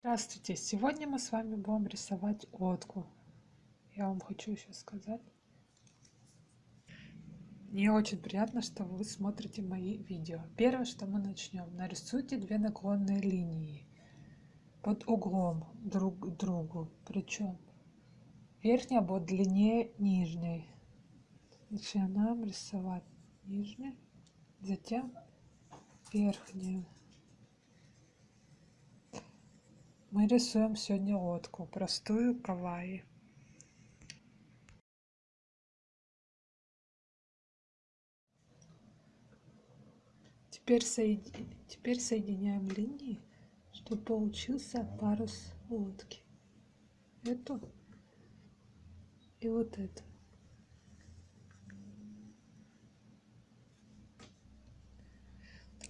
Здравствуйте! Сегодня мы с вами будем рисовать лодку. Я вам хочу еще сказать. Мне очень приятно, что вы смотрите мои видео. Первое, что мы начнем. Нарисуйте две наклонные линии под углом друг к другу. Причем верхняя будет длиннее нижней. Начинаем рисовать нижнюю, затем верхнюю. Мы рисуем сегодня лодку, простую кавайи. Теперь, соеди... Теперь соединяем линии, чтобы получился парус лодки. Эту и вот эту.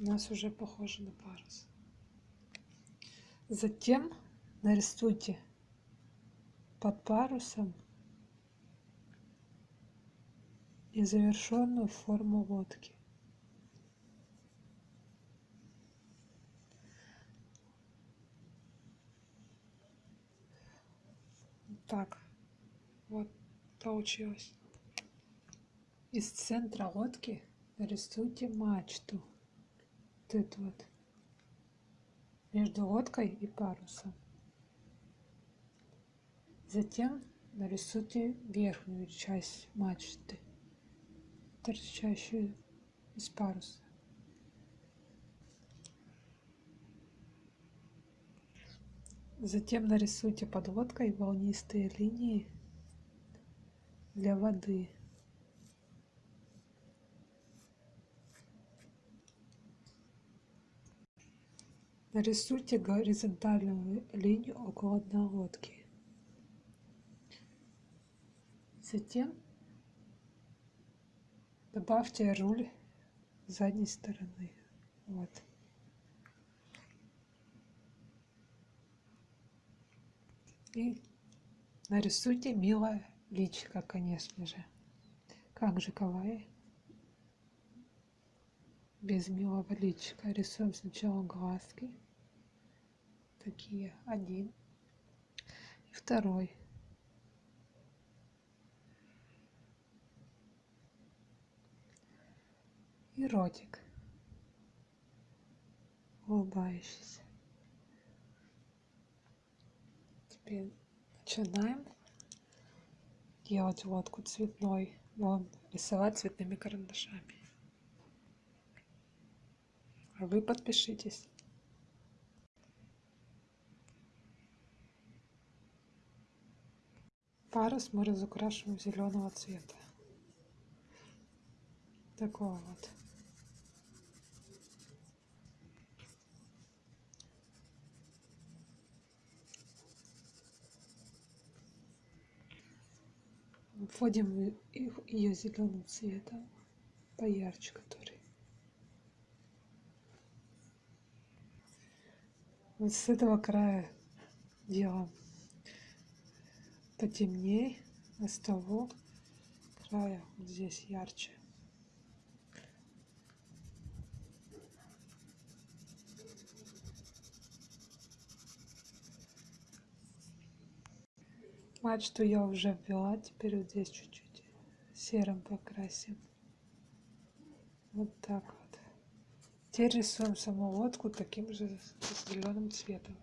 У нас уже похоже на парус. Затем нарисуйте под парусом незавершенную форму лодки. Так, вот получилось. Из центра лодки нарисуйте мачту. Вот эту вот между лодкой и парусом. Затем нарисуйте верхнюю часть мачты, торчащую из паруса. Затем нарисуйте под лодкой волнистые линии для воды. Нарисуйте горизонтальную линию около дна лодки. Затем добавьте руль задней стороны. Вот. И нарисуйте милое личико, конечно же. Как же кавай? Без милого личика. Рисуем сначала глазки такие. Один. И второй. И ротик. Улыбающийся. Теперь начинаем делать лодку цветной. Вон, рисовать цветными карандашами. А вы подпишитесь. Парус мы разукрашиваем зеленого цвета. Такого вот. Вводим ее зеленым цветом, поярче который. Вот с этого края делаем потемнее, с того края вот здесь ярче. Мачту я уже ввела, теперь вот здесь чуть-чуть серым покрасим. Вот так вот. Теперь рисуем саму лодку таким же зеленым цветом.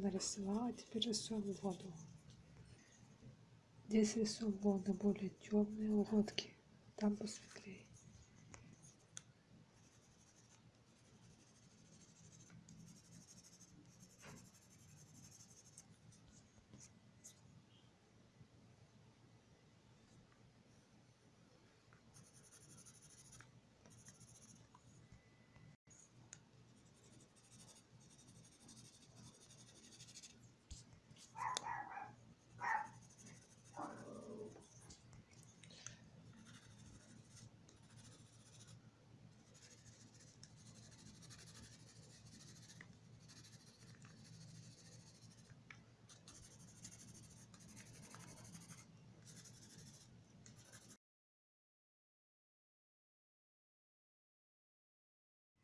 Нарисовала, теперь рисуем воду. Здесь рисуем воду более темные лодки, там посветлее.